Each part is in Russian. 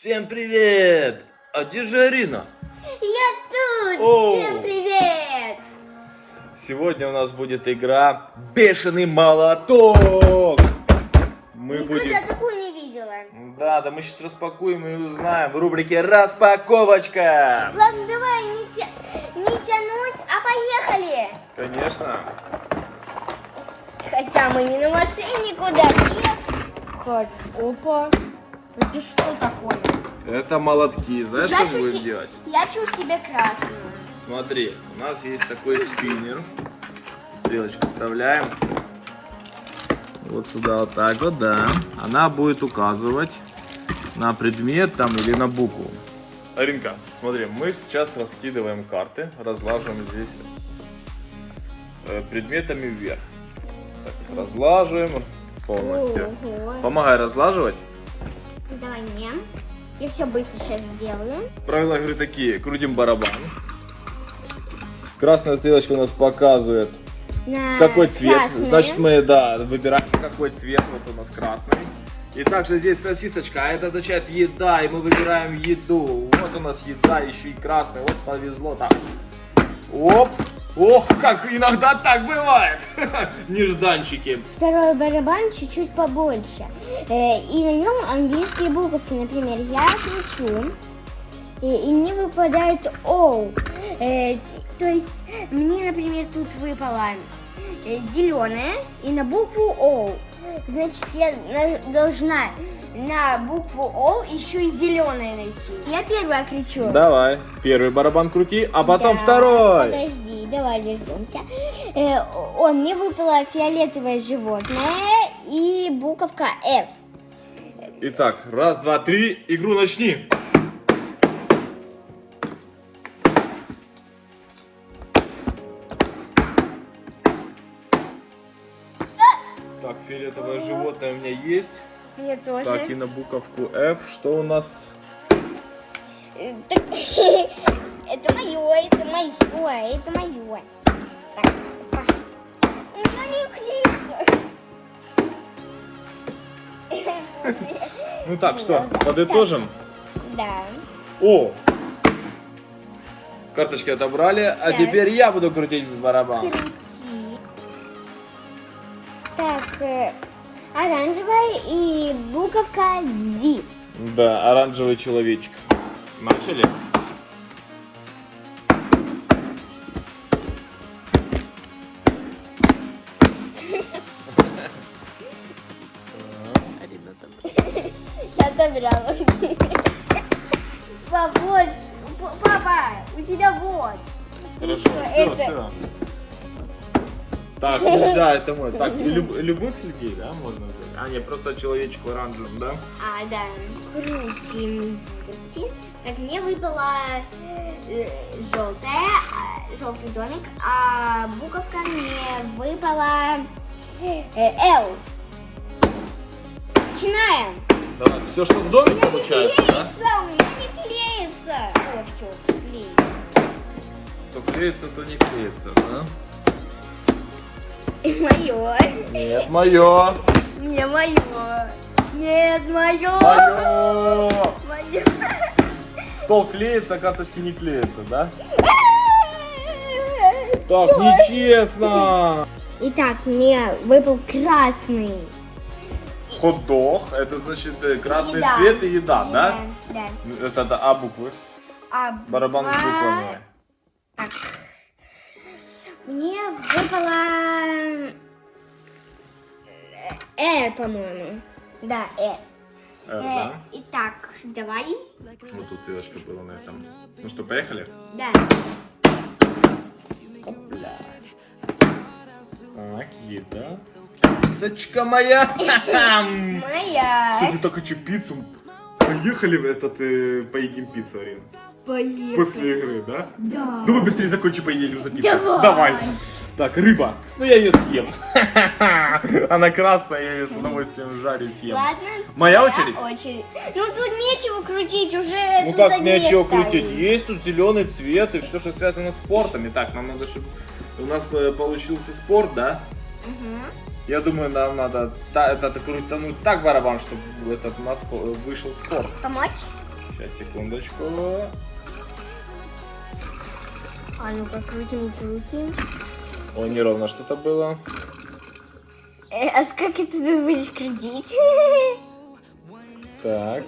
Всем привет! А где же Арина? Я тут! О! Всем привет! Сегодня у нас будет игра Бешеный молоток! Мы Никогда будем... такую не видела. Да, да мы сейчас распакуем и узнаем в рубрике Распаковочка! Ладно, давай не, тя- не тянуть, а поехали! Конечно. Хотя мы не на машине куда Хоть, опа. Это что такое? Это молотки. Знаешь, что мы будем делать? Я чую себе красную. Смотри, у нас есть такой спиннер. Стрелочку вставляем. Вот сюда вот так вот, да. Она будет указывать на предмет там или на букву. Аринка, смотри, мы сейчас раскидываем карты, разлаживаем здесь э, предметами вверх. Так, разлаживаем полностью. Помогай разлаживать. Давай мне. Я все быстро сейчас сделаю. Правила игры такие. Крутим барабан. Красная стрелочка у нас показывает На Какой цвет? красную. Значит, мы, да, выбираем какой цвет. Вот у нас красный. И также здесь сосисочка, а это означает еда, и мы выбираем еду. Вот у нас еда, еще и красный. Вот повезло так. Оп! Ох, как иногда так бывает. Нежданчики. Второй барабан чуть-чуть побольше. Э, и на нем английские буковки. Например, я кричу, и, и мне выпадает O. Э, то есть мне, например, тут выпала зеленая и на букву O. Значит, я на- должна на букву О еще и зеленое найти. Я первая кричу. Давай, первый барабан крути, а потом Да, второй. Подожди, давай дождемся. Э, о, мне выпало фиолетовое животное и буковка F. Итак, раз, два, три, игру начни. Так, фиолетовое животное у меня есть. Мне тоже. Так, и на буковку F. Что у нас? Это мое, это мое, это мое. Так, опа. У меня не клеится. Ну так, что, подытожим? Да. О! Карточки отобрали, а теперь я буду крутить барабан. Так, э, оранжевая и буковка Z. Да, оранжевый человечек. Начали? Отобрала. Папа, вот. П- Папа, у тебя вот. Хорошо, все, это. все. Так, нельзя, это мой. Так, люб- любых людей, да, можно взять? А, не, просто человечек в оранжевом, да? А, да. Крутим. Крутим. Так, мне выпала желтая, желтый домик, а буковка мне выпала э, L. Начинаем. Давай, все, что в доме получается, да? Клеится, у меня не клеится. О, все, клеится. То клеится, то не клеится, да? Мое. Нет, мое. Не мое. Нет, мое. Мое. Мое. Стол клеится, а карточки не клеятся, да? Так, нечестно. Итак, мне выпал красный. Хот-дог, это значит э, красный Еда. цвет и еда, да? Да. Это, это А буквы. А Барабан с буквами. Так. Мне выпала э, R, по-моему. Да, R. Э, Э, да? Итак, давай. Вот тут ссылочка была на этом. Ну что, поехали? Да. Опля. Так, еда. Сочка моя. Моя. Кстати, так хочу пиццу. Поехали в этот, э, поедим пиццу, Арина. Поехали. После игры, да? Да. Давай быстрее закончим, поедем за пиццей. Давай. Так, рыба. Ну я ее съем. Она красная, я ее с удовольствием жарю и съем. Ладно. Моя очередь? очередь. Ну тут нечего крутить, уже Ну как нечего крутить? Есть тут зеленый цвет и все, что связано с спортом. Итак, нам надо, чтобы у нас э, получился спорт, да? Мгм. Я думаю, нам надо та, это крутануть так барабан, чтобы этот по- вышел спорт. Помочь? Сейчас, секундочку. А ну-ка, крутим, крутим. Ой, неровно что-то было. Э, а сколько ты тут будешь крутить? Так.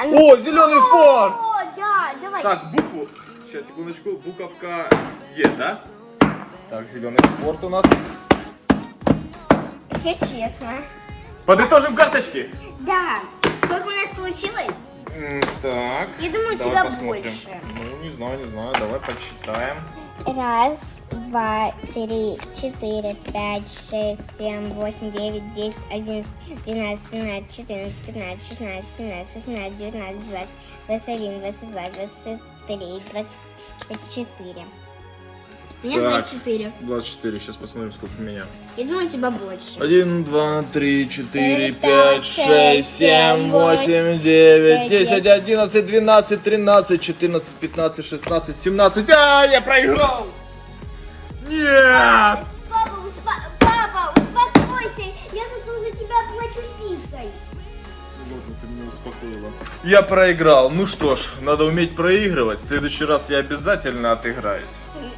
А ну- О, зеленый спор! О, да, давай. Так, букву. Сейчас, секундочку. Буковка Е, да? Так, зеленый спорт у нас. Все честно. Подытожим карточки. Да. Сколько у нас получилось? Так. Я думаю, у тебя посмотрим. больше. Ну, не знаю, не знаю. Давай подсчитаем. Раз, два, три, четыре, пять, шесть, семь, восемь, девять, десять, одиннадцать, двенадцать, тринадцать, четырнадцать, пятнадцать, шестнадцать, семнадцать, восемнадцать, девятнадцать, двадцать, двадцать один, двадцать два, двадцать три, двадцать четыре. Меня Так. 24. 24. Сейчас посмотрим, сколько у меня. Я думаю, у тебя больше. 1, 2, 3, 4, Пять, 5, шесть, 6, 7, семь, 8, 9, девять, 10, 11, 12, 13, 14, 15, 16, 17. А, я проиграл! Нет! Папа, успо- папа, успокойся. Я тут за тебя плачу пиццей. Ладно, ты меня успокоила. Я проиграл. Ну что ж, надо уметь проигрывать. В следующий раз я обязательно отыграюсь.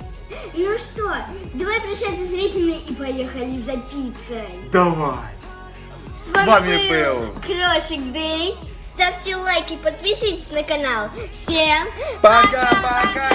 Давай прощаться с зрителями и поехали за пиццей. Давай! С вами был Крошик Дэй. Ставьте лайки, подписывайтесь на канал. Всем Пока-пока!